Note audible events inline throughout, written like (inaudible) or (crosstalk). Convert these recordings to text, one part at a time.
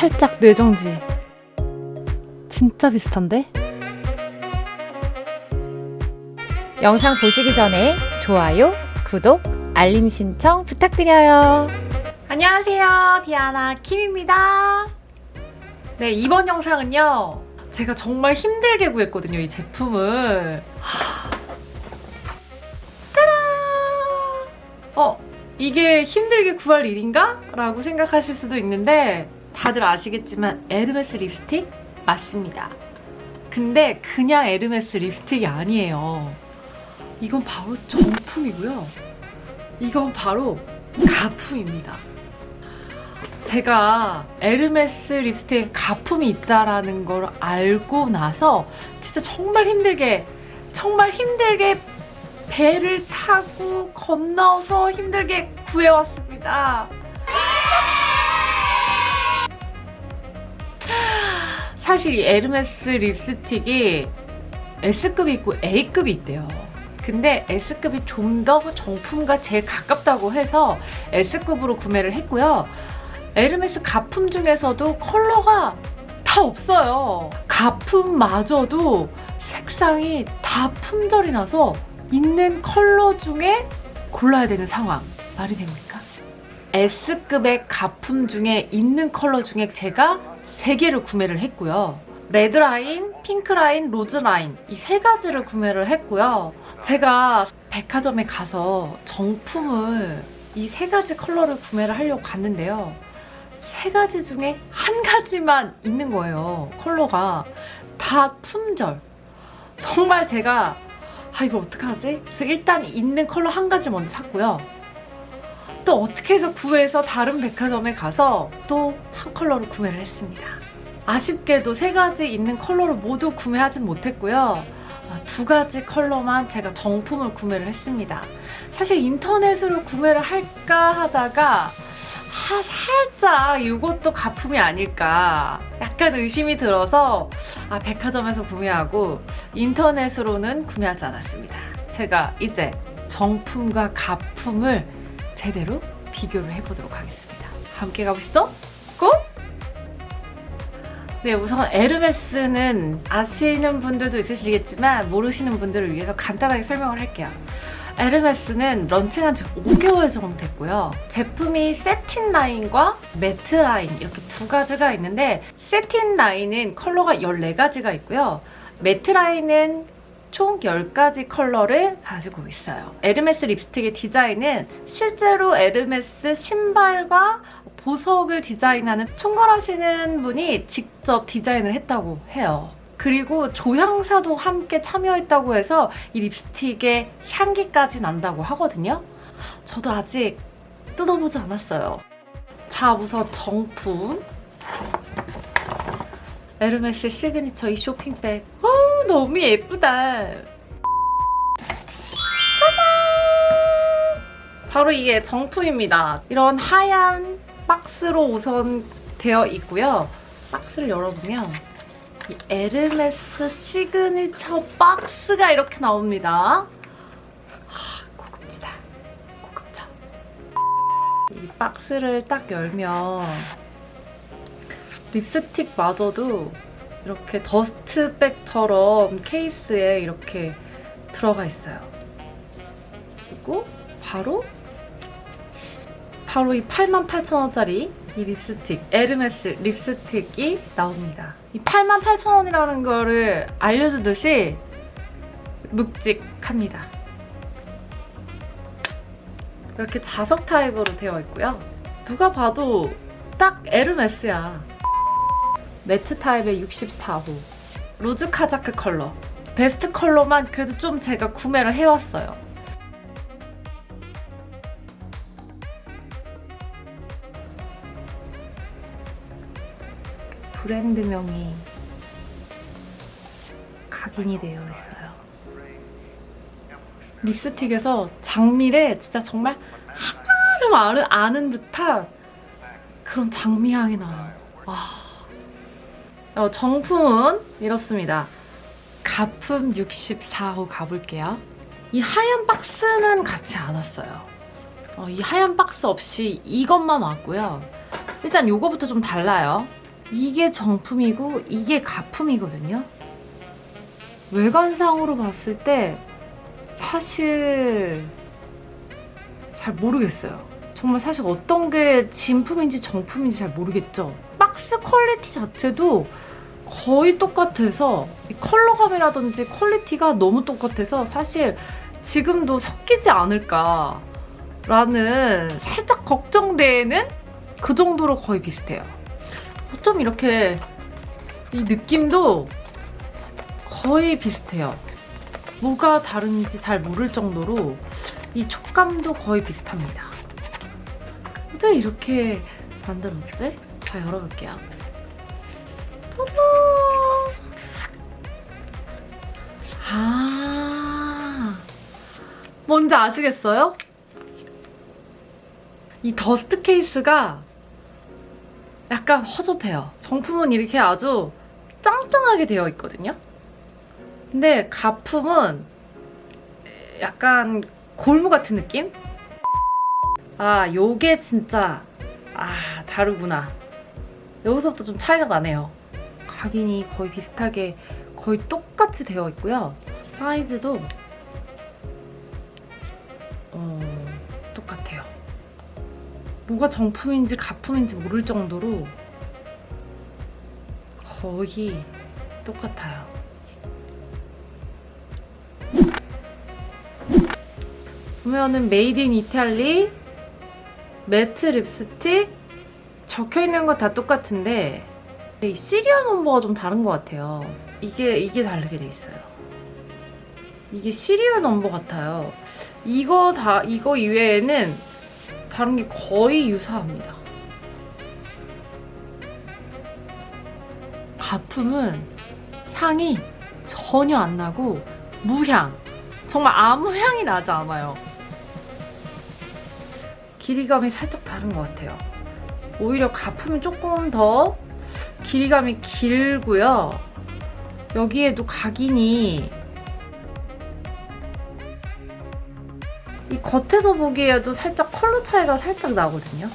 살짝 뇌정지. 진짜 비슷한데? 영상 보시기 전에 좋아요, 구독, 알림 신청 부탁드려요. 안녕하세요. 디아나 킴입니다. 네, 이번 영상은요. 제가 정말 힘들게 구했거든요, 이 제품을. 하... 따라! 어, 이게 힘들게 구할 일인가? 라고 생각하실 수도 있는데 다들 아시겠지만 에르메스 립스틱 맞습니다. 근데 그냥 에르메스 립스틱이 아니에요. 이건 바로 정품이고요. 이건 바로 가품입니다. 제가 에르메스 립스틱에 가품이 있다라는 걸 알고 나서 진짜 정말 힘들게 정말 힘들게 배를 타고 건너서 힘들게 구해왔습니다. 사실 이 에르메스 립스틱이 S급이 있고 A급이 있대요. 근데 S급이 좀 더 정품과 제일 가깝다고 해서 S급으로 구매를 했고요. 에르메스 가품 중에서도 컬러가 다 없어요. 가품마저도 색상이 다 품절이 나서 있는 컬러 중에 골라야 되는 상황. 말이 됩니까? S급의 가품 중에 있는 컬러 중에 제가 3개를 구매를 했고요. 레드라인, 핑크라인, 로즈라인 이 세 가지를 구매를 했고요. 제가 백화점에 가서 정품을 이 세 가지 컬러를 구매를 하려고 갔는데요. 세 가지 중에 한 가지만 있는 거예요. 컬러가 다 품절. 정말 제가 아 이거 어떡하지? 그래서 일단 있는 컬러 한 가지를 먼저 샀고요. 또 어떻게 해서 구해서 다른 백화점에 가서 또 한 컬러를 구매를 했습니다. 아쉽게도 세 가지 있는 컬러를 모두 구매하진 못했고요. 아, 두 가지 컬러만 제가 정품을 구매를 했습니다. 사실 인터넷으로 구매를 할까 하다가 아, 살짝 이것도 가품이 아닐까 약간 의심이 들어서 아, 백화점에서 구매하고 인터넷으로는 구매하지 않았습니다. 제가 이제 정품과 가품을 제대로 비교를 해보도록 하겠습니다. 함께 가보시죠. 고! 네, 우선 에르메스는 아시는 분들도 있으시겠지만 모르시는 분들을 위해서 간단하게 설명을 할게요. 에르메스는 런칭한 지 5개월 정도 됐고요. 제품이 새틴 라인과 매트 라인 이렇게 두 가지가 있는데 새틴 라인은 컬러가 14가지가 있고요. 매트 라인은 총 10가지 컬러를 가지고 있어요. 에르메스 립스틱의 디자인은 실제로 에르메스 신발과 보석을 디자인하는 총괄하시는 분이 직접 디자인을 했다고 해요. 그리고 조향사도 함께 참여했다고 해서 이 립스틱의 향기까지 난다고 하거든요. 저도 아직 뜯어보지 않았어요. 자, 우선 정품. 에르메스 시그니처 이 쇼핑백. 어 우, 너무 예쁘다. 짜잔! 바로 이게 정품입니다. 이런 하얀 박스로 우선 되어 있고요. 박스를 열어보면 이 에르메스 시그니처 박스가 이렇게 나옵니다. 하, 고급지다. 고급져. 이 박스를 딱 열면 립스틱마저도 이렇게 더스트백처럼 케이스에 이렇게 들어가 있어요. 그리고 바로 바로 이 88,000원짜리 이 립스틱 에르메스 립스틱이 나옵니다. 이 88,000원이라는 거를 알려주듯이 묵직합니다. 이렇게 자석 타입으로 되어 있고요. 누가 봐도 딱 에르메스야. 매트 타입의 64호 로즈 카자크 컬러 베스트 컬러만 그래도 좀 제가 구매를 해왔어요. 브랜드명이 각인이 되어 있어요. 립스틱에서 장미래 진짜 정말 하나를 아는 듯한 그런 장미향이 나요. 와. 어, 정품은 이렇습니다. 가품 64호 가볼게요. 이 하얀 박스는 같이 안 왔어요. 어, 이 하얀 박스 없이 이것만 왔고요. 일단 요거부터 좀 달라요. 이게 정품이고 이게 가품이거든요. 외관상으로 봤을 때 사실 잘 모르겠어요. 정말 사실 어떤 게 진품인지 정품인지 잘 모르겠죠. 박스 퀄리티 자체도 거의 똑같아서 이 컬러감이라든지 퀄리티가 너무 똑같아서 사실 지금도 섞이지 않을까 라는 살짝 걱정되는 그 정도로 거의 비슷해요. 좀 이렇게 이 느낌도 거의 비슷해요. 뭐가 다른지 잘 모를 정도로 이 촉감도 거의 비슷합니다. 어떻게 이렇게 만들었지? 자, 열어볼게요. 짜잔! 아, 뭔지 아시겠어요? 이 dust 케이스가 약간 허접해요. 정품은 이렇게 아주 짱짱하게 되어 있거든요. 근데 가품은 약간 골무 같은 느낌? 아, 요게 진짜 아, 다르구나. 여기서부터 좀 차이가 나네요. 각인이 거의 비슷하게 거의 똑같이 되어 있고요. 사이즈도 어, 똑같아요. 뭐가 정품인지 가품인지 모를 정도로 거의 똑같아요. 보면은 Made in Italy matte 립스틱 적혀 있는 거 다 똑같은데 이 serial number가 좀 다른 것 같아요. 이게 이게 다르게 돼 있어요. 이게 serial number 같아요. 이거 다 이거 이외에는 다른 게 거의 유사합니다. 가품은 향이 전혀 안 나고 무향. 정말 아무 향이 나지 않아요. 길이감이 살짝 다른 것 같아요. 오히려 가품이 조금 더 길이감이 길고요. 여기에도 각인이 이 겉에서 보기에도 살짝 컬러 차이가 살짝 나거든요.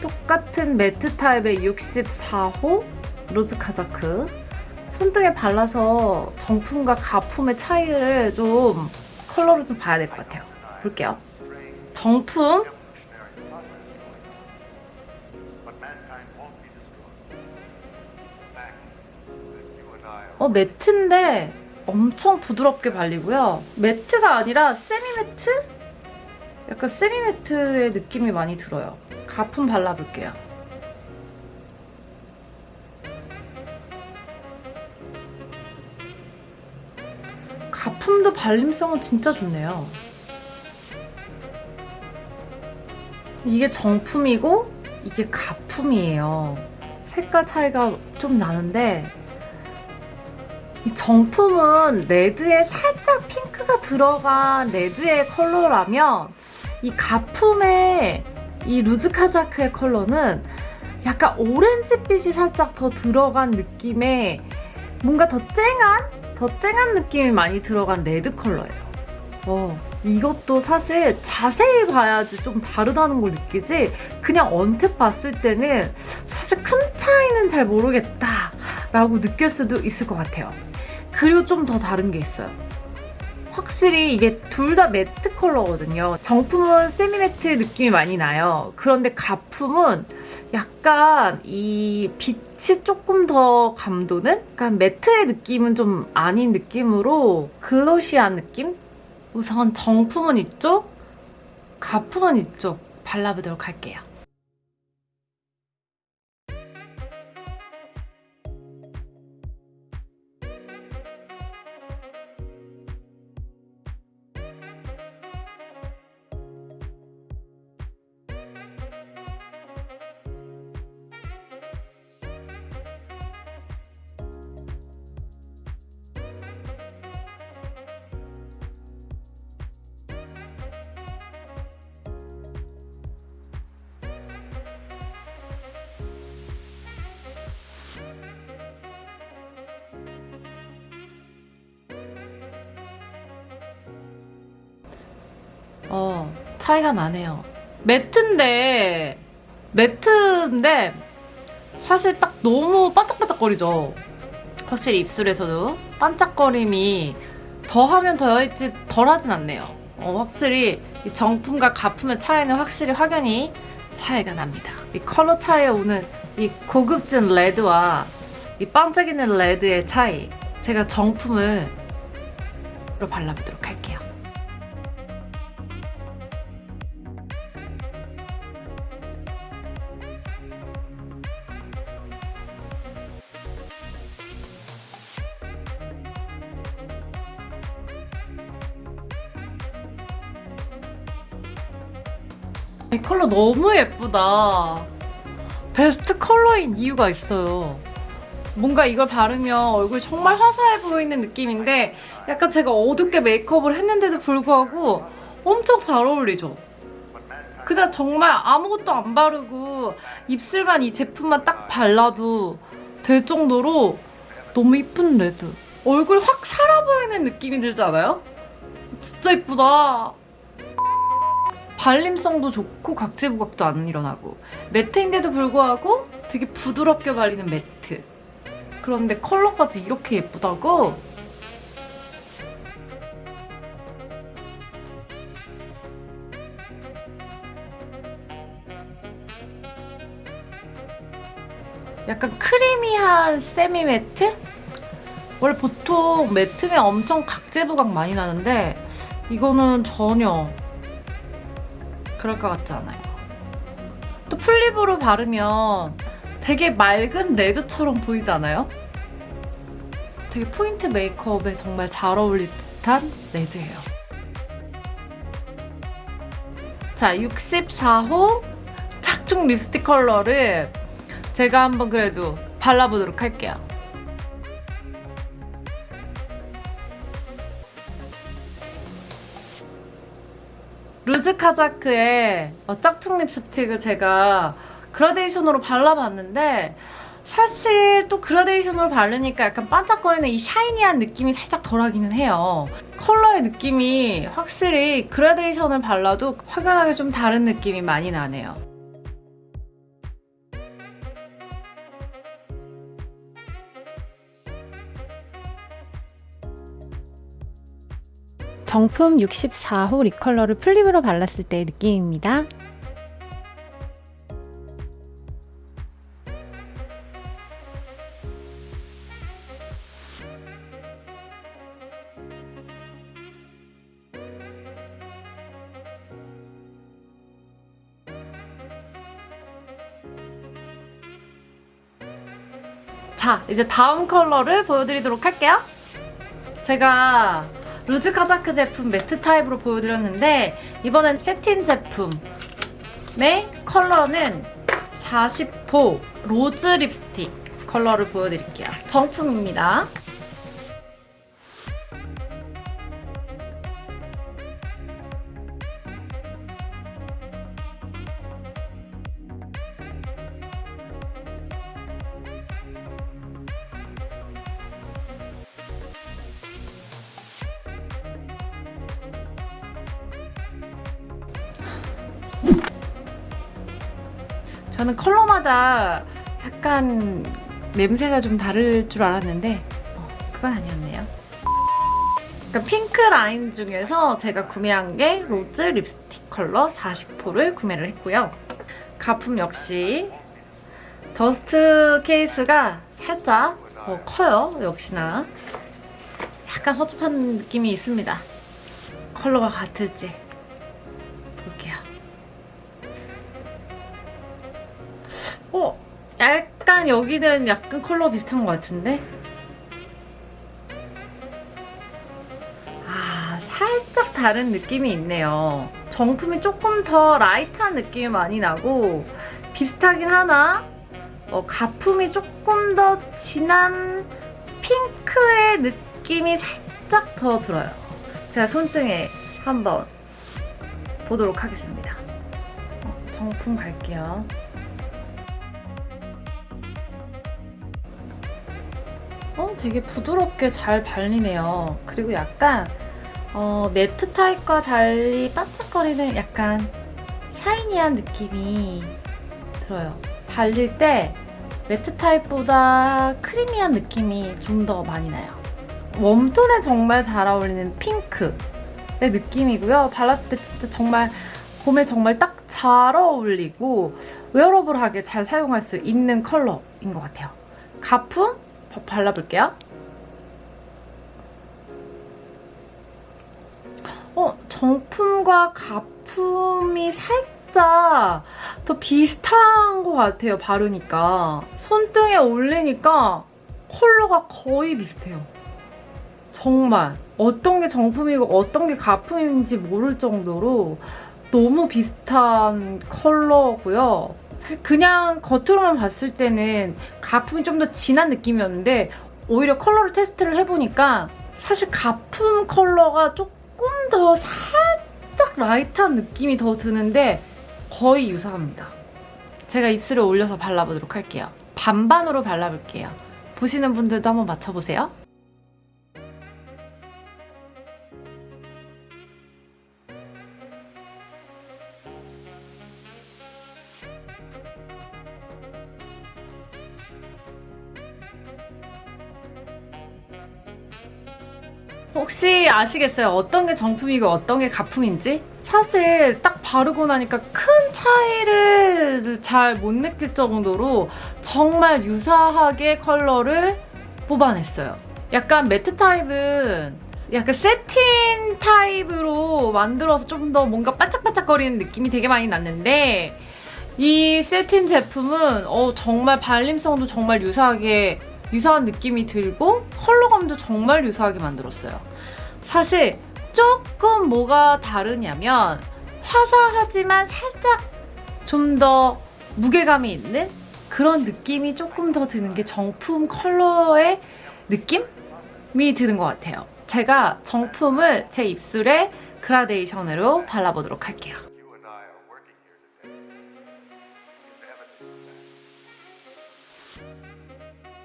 똑같은 matte 타입의 64호 Rouge Casaque 손등에 발라서 정품과 가품의 차이를 좀 컬러를 좀 봐야 될 것 같아요. 볼게요. 정품 어 매트인데 엄청 부드럽게 발리고요. 매트가 아니라 세미 매트? 약간 세미 매트의 느낌이 많이 들어요. 가품 발라볼게요. 가품도 발림성은 진짜 좋네요. 이게 정품이고 이게 가품이에요. 색깔 차이가 좀 나는데 이 정품은 레드에 살짝 핑크가 들어간 레드의 컬러라면 이 가품의 이 Rouge Casaque의 컬러는 약간 오렌지빛이 살짝 더 들어간 느낌의 뭔가 더 쨍한 더 쨍한 느낌이 많이 들어간 레드 컬러예요. 어, 이것도 사실 자세히 봐야지 좀 다르다는 걸 느끼지 그냥 언뜻 봤을 때는 사실 큰 차이는 잘 모르겠다 라고 느낄 수도 있을 것 같아요. 그리고 좀 더 다른 게 있어요. 확실히 이게 둘 다 matte 컬러거든요. 정품은 semi matte 느낌이 많이 나요. 그런데 가품은 약간 이 빛이 조금 더 감도는? 약간 매트의 느낌은 좀 아닌 느낌으로 글로시한 느낌? 우선 정품은 이쪽, 가품은 이쪽 발라보도록 할게요. 어, 차이가 나네요. 매트인데 매트인데 사실 딱 너무 반짝반짝거리죠. 확실히 입술에서도 반짝거림이 더하면 더했지 덜하진 않네요. 어, 확실히 이 정품과 가품의 차이는 확실히 확연히 차이가 납니다. 이 컬러 차이에 오는 이 고급진 레드와 이 반짝이는 레드의 차이. 제가 정품을 로 발라보도록 할게요. 컬러 너무 예쁘다. 베스트 컬러인 이유가 있어요. 뭔가 이걸 바르면 얼굴이 정말 화사해 보이는 느낌인데 약간 제가 어둡게 메이크업을 했는데도 불구하고 엄청 잘 어울리죠? 그냥 정말 아무것도 안 바르고 입술만 이 제품만 딱 발라도 될 정도로 너무 이쁜 레드. 얼굴 확 살아 보이는 느낌이 들지 않아요? 진짜 이쁘다. 발림성도 좋고 각질 부각도 안 일어나고 매트인데도 불구하고 되게 부드럽게 발리는 매트. 그런데 컬러까지 이렇게 예쁘다고? 약간 크리미한 세미 매트? 원래 보통 매트면 엄청 각질 부각 많이 나는데 이거는 전혀 그럴 것 같지 않아요. 또 full lip으로 바르면 되게 맑은 레드처럼 보이지 않아요? 되게 포인트 메이크업에 정말 잘 어울릴 듯한 레드예요. 자, 64호 Casaque 립스틱 컬러를 제가 한번 그래도 발라보도록 할게요. 카자크의 어, 짝퉁 립스틱을 제가 그라데이션으로 발라봤는데 사실 또 그라데이션으로 바르니까 약간 반짝거리는 이 샤이니한 느낌이 살짝 덜하기는 해요. 컬러의 느낌이 확실히 그라데이션을 발라도 확연하게 좀 다른 느낌이 많이 나네요. 정품 64호 립 컬러를 플립으로 발랐을 때의 느낌입니다. 자, 이제 다음 컬러를 보여드리도록 할게요. 제가 Rouge Casaque 제품 matte 타입으로 보여드렸는데 이번엔 satin 제품의 컬러는 40호 Rose Lipstick 컬러를 보여드릴게요. 정품입니다. 저는 컬러마다 약간 냄새가 좀 다를 줄 알았는데 어, 그건 아니었네요. 그러니까 핑크 라인 중에서 제가 구매한 게 Rose Lipstick 컬러 40호를 구매를 했고요. 가품 역시 dust 케이스가 살짝 어, 커요. 역시나 약간 허접한 느낌이 있습니다. 컬러가 같을지 어, 약간 여기는 약간 컬러 비슷한 것 같은데? 아, 살짝 다른 느낌이 있네요. 정품이 조금 더 light한 느낌이 많이 나고 비슷하긴 하나 어, 가품이 조금 더 진한 핑크의 느낌이 살짝 더 들어요. 제가 손등에 한번 보도록 하겠습니다. 어, 정품 갈게요. 되게 부드럽게 잘 발리네요. 그리고 약간 어, 매트 타입과 달리 반짝거리는 약간 샤이니한 느낌이 들어요. 발릴 때 매트 타입보다 크리미한 느낌이 좀 더 많이 나요. 웜톤에 정말 잘 어울리는 핑크의 느낌이고요. 발랐을 때 진짜 정말 봄에 정말 딱 잘 어울리고 웨어러블하게 잘 사용할 수 있는 컬러인 것 같아요. 가품 바- 발라볼게요. 어, 정품과 가품이 살짝 더 비슷한 것 같아요, 바르니까. 손등에 올리니까 컬러가 거의 비슷해요. 정말. 어떤 게 정품이고 어떤 게 가품인지 모를 정도로 너무 비슷한 컬러고요. 그냥 겉으로만 봤을 때는 가품이 좀 더 진한 느낌이었는데 오히려 컬러를 테스트를 해보니까 사실 가품 컬러가 조금 더 살짝 light한 느낌이 더 드는데 거의 유사합니다. 제가 입술에 올려서 발라보도록 할게요. 반반으로 발라볼게요. 보시는 분들도 한번 맞춰보세요. 혹시 아시겠어요? 어떤 게 정품이고 어떤 게 가품인지? 사실 딱 바르고 나니까 큰 차이를 잘 못 느낄 정도로 정말 유사하게 컬러를 뽑아냈어요. 약간 matte 타입은 약간 satin 타입으로 만들어서 좀 더 뭔가 반짝반짝거리는 느낌이 되게 많이 났는데 이 satin 제품은 어, 정말 발림성도 정말 유사하게 유사한 느낌이 들고 컬러감도 정말 유사하게 만들었어요. 사실 조금 뭐가 다르냐면 화사하지만 살짝 좀 더 무게감이 있는 그런 느낌이 조금 더 드는 게 정품 컬러의 느낌이 드는 것 같아요. 제가 정품을 제 입술에 그라데이션으로 발라보도록 할게요.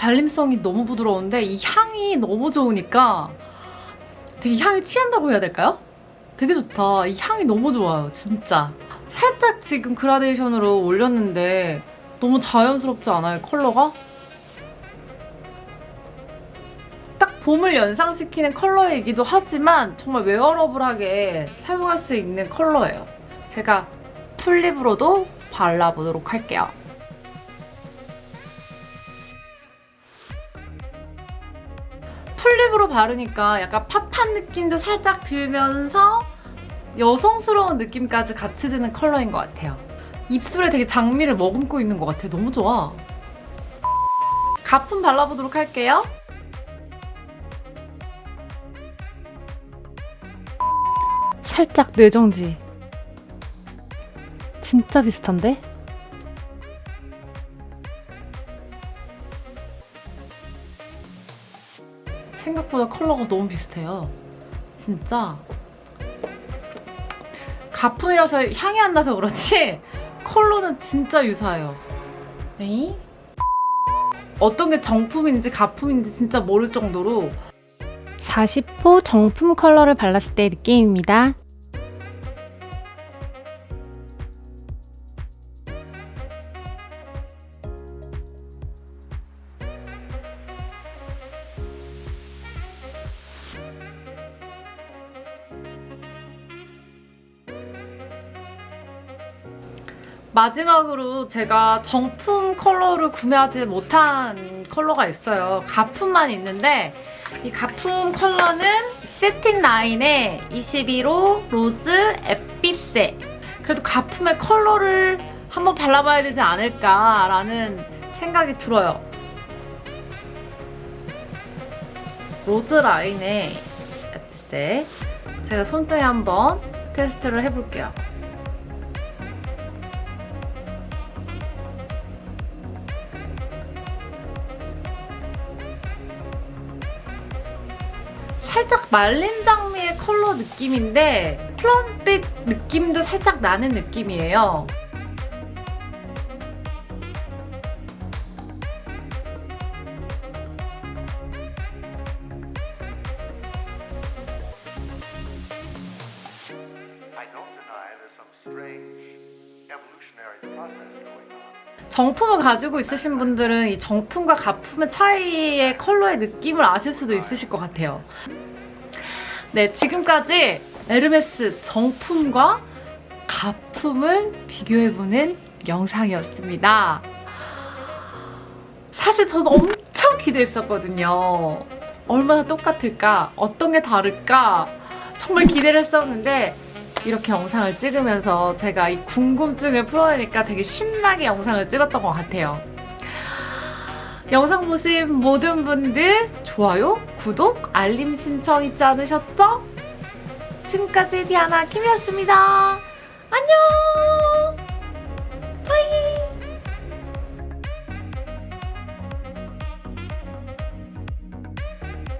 발림성이 너무 부드러운데 이 향이 너무 좋으니까 되게 향이 취한다고 해야 될까요? 되게 좋다. 이 향이 너무 좋아요. 진짜. 살짝 지금 그라데이션으로 올렸는데 너무 자연스럽지 않아요? 컬러가? 딱 봄을 연상시키는 컬러이기도 하지만 정말 웨어러블하게 사용할 수 있는 컬러예요. 제가 풀립으로도 발라보도록 할게요. 풀립으로 바르니까 약간 팝한 느낌도 살짝 들면서 여성스러운 느낌까지 같이 드는 컬러인 것 같아요. 입술에 되게 장미를 머금고 있는 것 같아. 너무 좋아. 가품 발라보도록 할게요. 살짝 뇌정지. 진짜 비슷한데? 생각보다 컬러가 너무 비슷해요. 진짜. 가품이라서 향이 안 나서 그렇지 (laughs) 컬러는 진짜 유사해요. 에이? 어떤 게 정품인지 가품인지 진짜 모를 정도로 40호 정품 컬러를 발랐을 때의 느낌입니다. 마지막으로 제가 정품 컬러를 구매하지 못한 컬러가 있어요. 가품만 있는데 이 가품 컬러는 satin 라인의 21호 Rose Épicé. 그래도 가품의 컬러를 한번 발라봐야 되지 않을까라는 생각이 들어요. Rose 라인의 Épicé. 제가 손등에 한번 테스트를 해볼게요. 살짝 말린 장미의 컬러 느낌인데 플럼빛 느낌도 살짝 나는 느낌이에요. 가지고 있으신 분들은 이 정품과 가품의 차이의 컬러의 느낌을 아실 수도 있으실 것 같아요. 네, 지금까지 에르메스 정품과 가품을 비교해보는 영상이었습니다. 사실 저는 엄청 기대했었거든요. 얼마나 똑같을까? 어떤 게 다를까? 정말 기대를 했었는데 이렇게 영상을 찍으면서 제가 이 궁금증을 풀어내니까 되게 신나게 영상을 찍었던 것 같아요. 영상 보신 모든 분들 좋아요, 구독, 알림 신청 잊지 않으셨죠? 지금까지 디아나 김이었습니다. 안녕!